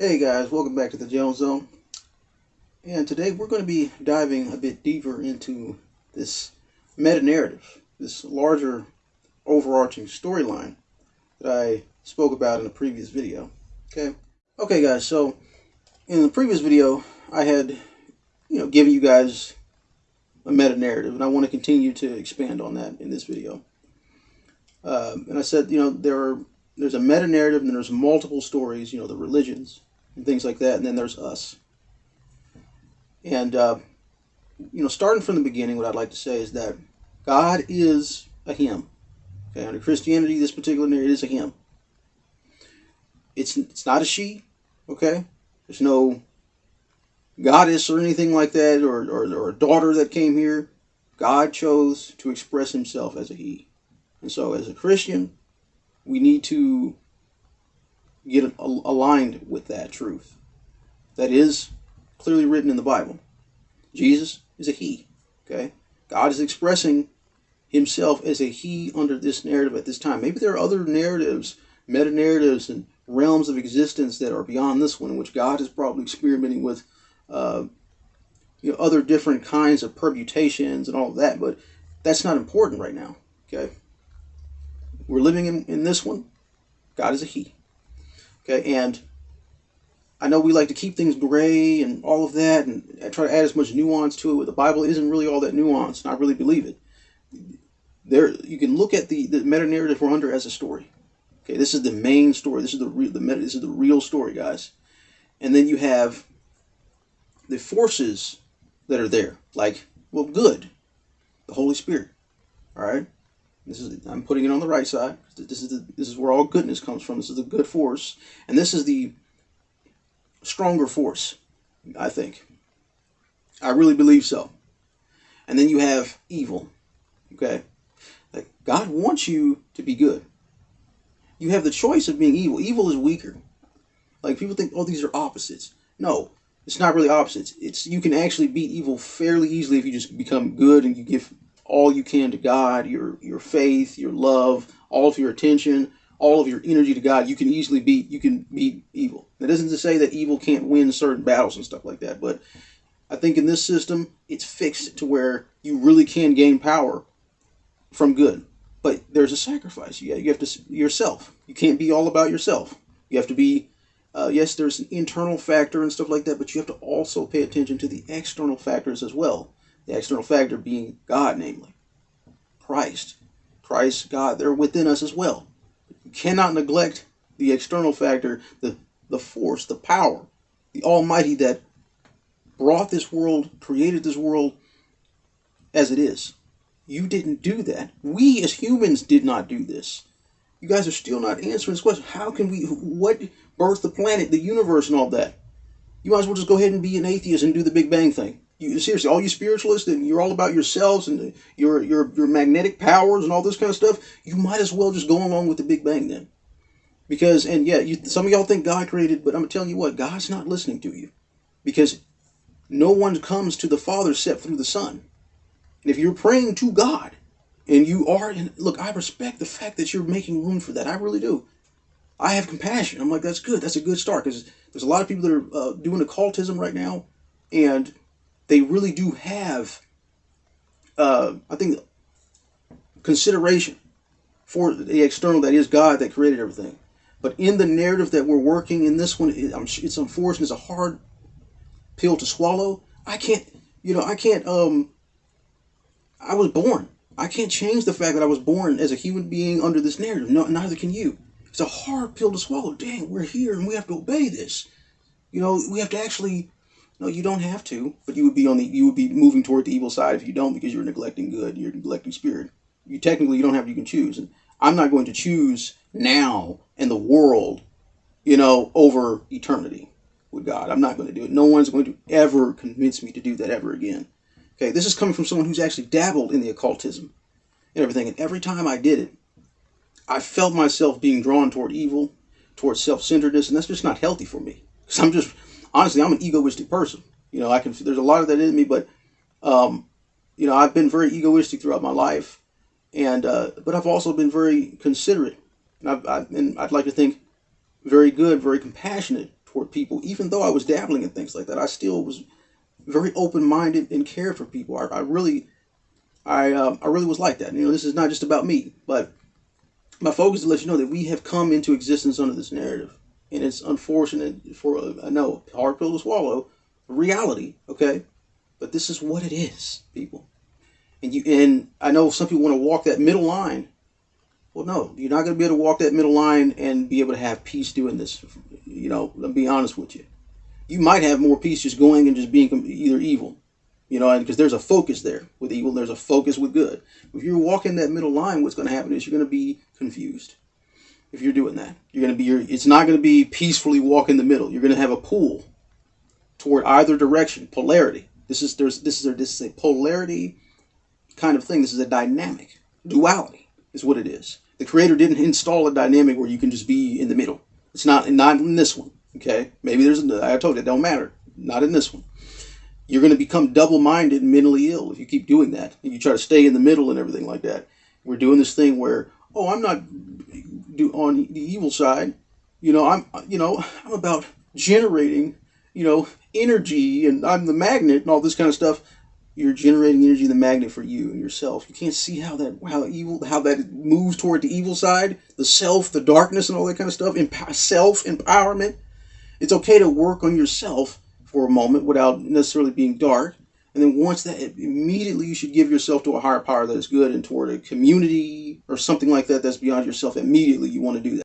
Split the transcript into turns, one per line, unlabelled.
Hey guys, welcome back to the Jones Zone. And today we're going to be diving a bit deeper into this meta narrative, this larger overarching storyline that I spoke about in a previous video. Okay. Okay guys, so in the previous video I had you know given you guys a meta narrative and I want to continue to expand on that in this video. Um, and I said, you know, there are there's a meta narrative and there's multiple stories, you know, the religions and things like that, and then there's us. And uh, you know, starting from the beginning, what I'd like to say is that God is a Him. Okay, under Christianity, this particular narrative is a Him. It's it's not a she. Okay, there's no goddess or anything like that, or, or, or a daughter that came here. God chose to express Himself as a He, and so as a Christian, we need to get aligned with that truth. That is clearly written in the Bible. Jesus is a he. Okay? God is expressing himself as a he under this narrative at this time. Maybe there are other narratives, meta narratives, and realms of existence that are beyond this one, in which God is probably experimenting with uh, you know, other different kinds of permutations and all of that, but that's not important right now. Okay? We're living in, in this one. God is a he. Okay, and I know we like to keep things gray and all of that and try to add as much nuance to it. But The Bible isn't really all that nuanced, and I really believe it. There, you can look at the, the meta narrative we're under as a story. Okay, this is the main story. This is the real the meta, this is the real story, guys. And then you have the forces that are there, like well, good, the Holy Spirit. All right, this is I'm putting it on the right side. This is the, this is where all goodness comes from. This is the good force, and this is the stronger force. I think. I really believe so. And then you have evil. Okay, like God wants you to be good. You have the choice of being evil. Evil is weaker. Like people think, oh, these are opposites. No, it's not really opposites. It's you can actually beat evil fairly easily if you just become good and you give all you can to God, your your faith, your love, all of your attention, all of your energy to God, you can easily beat you can beat evil. That isn't to say that evil can't win certain battles and stuff like that, but I think in this system it's fixed to where you really can gain power from good. But there's a sacrifice. Yeah, you have to yourself. You can't be all about yourself. You have to be uh, yes, there's an internal factor and stuff like that, but you have to also pay attention to the external factors as well. The external factor being God, namely Christ. Christ, God, they're within us as well. You cannot neglect the external factor, the, the force, the power, the Almighty that brought this world, created this world as it is. You didn't do that. We as humans did not do this. You guys are still not answering this question. How can we, what birthed the planet, the universe, and all that? You might as well just go ahead and be an atheist and do the Big Bang thing you, seriously, all you spiritualists and you're all about yourselves and your your your magnetic powers and all this kind of stuff, you might as well just go along with the Big Bang then. Because and yeah, you, some of y'all think God created, but I'm telling you what, God's not listening to you, because no one comes to the Father except through the Son. And if you're praying to God, and you are, and look, I respect the fact that you're making room for that. I really do. I have compassion. I'm like, that's good. That's a good start because there's a lot of people that are uh, doing occultism right now, and they really do have, uh, I think, consideration for the external that is God that created everything. But in the narrative that we're working in this one, it's unfortunate. It's a hard pill to swallow. I can't, you know, I can't. Um, I was born. I can't change the fact that I was born as a human being under this narrative. No, neither can you. It's a hard pill to swallow. Dang, we're here and we have to obey this. You know, we have to actually no, you don't have to, but you would be on the you would be moving toward the evil side if you don't because you're neglecting good, you're neglecting spirit. You technically you don't have you can choose. And I'm not going to choose now in the world, you know, over eternity with God. I'm not going to do it. No one's going to ever convince me to do that ever again. Okay, this is coming from someone who's actually dabbled in the occultism and everything. And every time I did it, I felt myself being drawn toward evil, toward self-centeredness, and that's just not healthy for me. Because I'm just honestly, I'm an egoistic person. You know, I can there's a lot of that in me, but um, you know, I've been very egoistic throughout my life, and uh, but I've also been very considerate, and, I've, I've, and I'd like to think very good, very compassionate toward people, even though I was dabbling in things like that. I still was very open minded and cared for people. I, I really, I, um, I really was like that. You know, this is not just about me, but my focus is to let you know that we have come into existence under this narrative, and it's unfortunate for I know hard pill to swallow, reality. Okay, but this is what it is, people. And you and I know some people want to walk that middle line. Well, no, you're not going to be able to walk that middle line and be able to have peace doing this. You know, let me be honest with you. You might have more peace just going and just being either evil, you know, because there's a focus there with evil. There's a focus with good. If you're walking that middle line, what's going to happen is you're going to be confused. If you're doing that, you're going to be. Your, it's not going to be peacefully walk in the middle. You're going to have a pull toward either direction, polarity. This is there's this is a, this is a polarity kind of thing. This is a dynamic duality is what it is. The creator didn't install a dynamic where you can just be in the middle. It's not not in this one. Okay, maybe there's I told you it don't matter. Not in this one. You're going to become double-minded and mentally ill if you keep doing that. If you try to stay in the middle and everything like that. We're doing this thing where oh I'm not do on the evil side. You know I'm you know I'm about generating you know energy and I'm the magnet and all this kind of stuff you're generating energy the magnet for you and yourself. You can't see how that how evil how that moves toward the evil side, the self, the darkness, and all that kind of stuff. Emp- self empowerment. It's okay to work on yourself for a moment without necessarily being dark. And then once that, immediately you should give yourself to a higher power that is good and toward a community or something like that that's beyond yourself. Immediately you want to do that.